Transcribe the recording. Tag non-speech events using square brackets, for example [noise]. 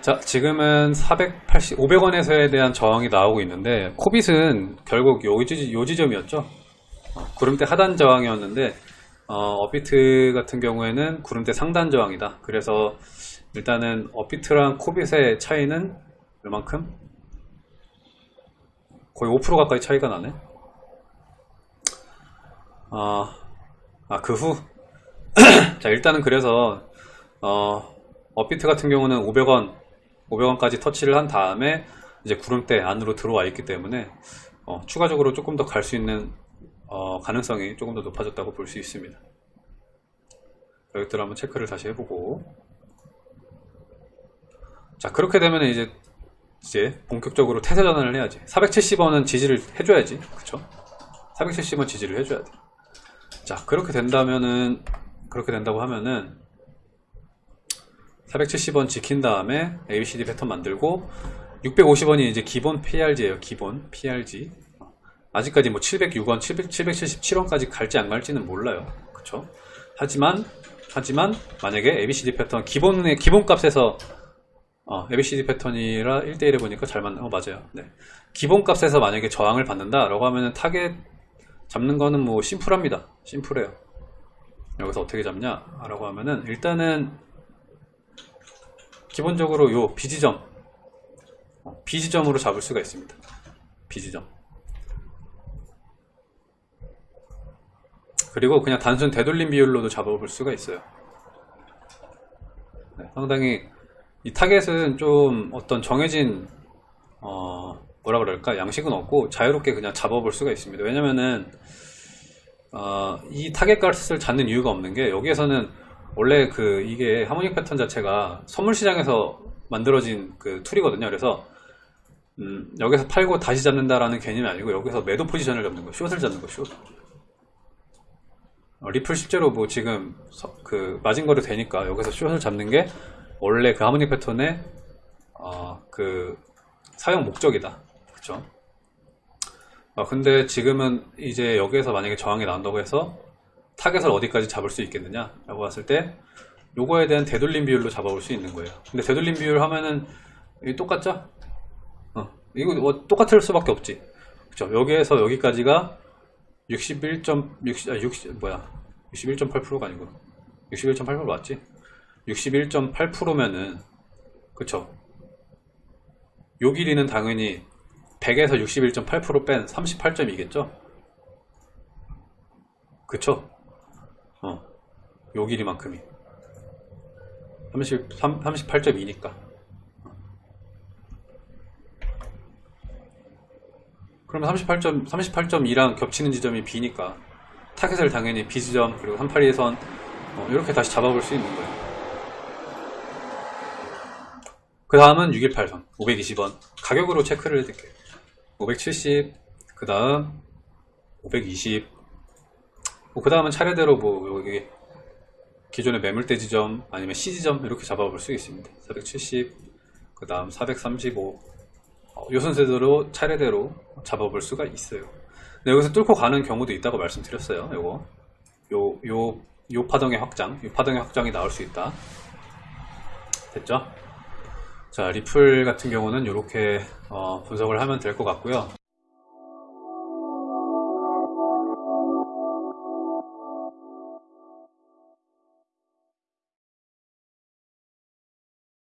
자, 지금은 480, 500원에서에 대한 저항이 나오고 있는데, 코빗은 결국 요, 지, 요 지점이었죠. 어, 구름대 하단 저항이었는데, 어, 업비트 같은 경우에는 구름대 상단 저항이다. 그래서 일단은 업비트랑 코빗의 차이는 얼만큼? 거의 5% 가까이 차이가 나네. 어, 아, 그 후. [clears throat] 자, 일단은 그래서, 어, 업비트 같은 경우는 500원, 500원까지 터치를 한 다음에 이제 구름대 안으로 들어와 있기 때문에 어, 추가적으로 조금 더 갈 수 있는 어, 가능성이 조금 더 높아졌다고 볼 수 있습니다. 여기들 한번 체크를 다시 해보고. 자 그렇게 되면 이제 이제 본격적으로 태세 전환을 해야지. 470원은 지지를 해줘야지. 그쵸? 470원 지지를 해줘야 돼자 그렇게 된다면은 그렇게 된다고 하면은 470원 지킨 다음에 ABCD 패턴 만들고 650원이 이제 기본 PRG예요. 기본 PRG. 아직까지 뭐 706원, 700, 777원까지 갈지 안 갈지는 몰라요. 그쵸? 하지만 하지만 만약에 ABCD 패턴 기본의 기본 값에서 어, ABCD 패턴이라 1대1에 보니까 잘 맞는 어 맞아요. 네. 기본 값에서 만약에 저항을 받는다라고 하면은 타겟 잡는 거는 뭐 심플합니다. 심플해요. 여기서 어떻게 잡냐라고 하면은 일단은 기본적으로 요 B지점 어, B지점으로 잡을 수가 있습니다. B지점. 그리고 그냥 단순 되돌림 비율로도 잡아볼 수가 있어요. 네, 상당히 이 target은 좀 어떤 정해진 어, 뭐라 그럴까? 양식은 없고 자유롭게 그냥 잡아볼 수가 있습니다. 왜냐면은 어, 이 타겟 값을 잡는 이유가 없는 게 여기에서는 원래 그 이게 harmonic 패턴 자체가 선물 시장에서 만들어진 그 tool이거든요. 그래서 음, 여기서 팔고 다시 잡는다라는 개념이 아니고 여기서 매도 포지션을 잡는 거, short을 잡는 거, short. 어, 리플 실제로 뭐 지금 서, 그 마진 거래 되니까 여기서 short을 잡는 게 원래 그 harmonic 패턴의 어, 그 사용 목적이다. 그쵸? 어, 근데 지금은 이제 여기에서 만약에 저항이 나온다고 해서 target을 어디까지 잡을 수 있겠느냐 라고 봤을 때 요거에 대한 되돌림 비율로 잡아볼 수 있는 거예요 근데 되돌림 비율 하면은 이 똑같죠? 어, 이거 뭐 똑같을 수밖에 없지 그쵸 여기에서 여기까지가 61.60 아, 60 뭐야 61.8%가 아니고 61.8% 맞지? 61.8%면은 그쵸 요 길이는 당연히 100에서 61.8%뺀 38점이겠죠? 그쵸? 어, 요 길이만큼이. 30, 38.2니까. 그러면 38점, 38.2랑 겹치는 지점이 B니까 target을 당연히 B 지점 그리고 382선 어, 이렇게 다시 잡아볼 수 있는 거예요. 그 다음은 618선 520원. 가격으로 체크를 해드릴게요. 570 그 다음 520 뭐, 그 다음은 차례대로 뭐, 여기, 기존의 매물대 지점, 아니면 C 지점, 이렇게 잡아볼 수 있습니다. 470, 그 다음 435, 어, 요 순서대로 차례대로 잡아볼 수가 있어요. 여기서 뚫고 가는 경우도 있다고 말씀드렸어요. 요거. 요, 요, 요 파동의 확장, 요 파동의 확장이 나올 수 있다. 됐죠? 자, 리플 같은 경우는 이렇게 어, 분석을 하면 될 것 같고요.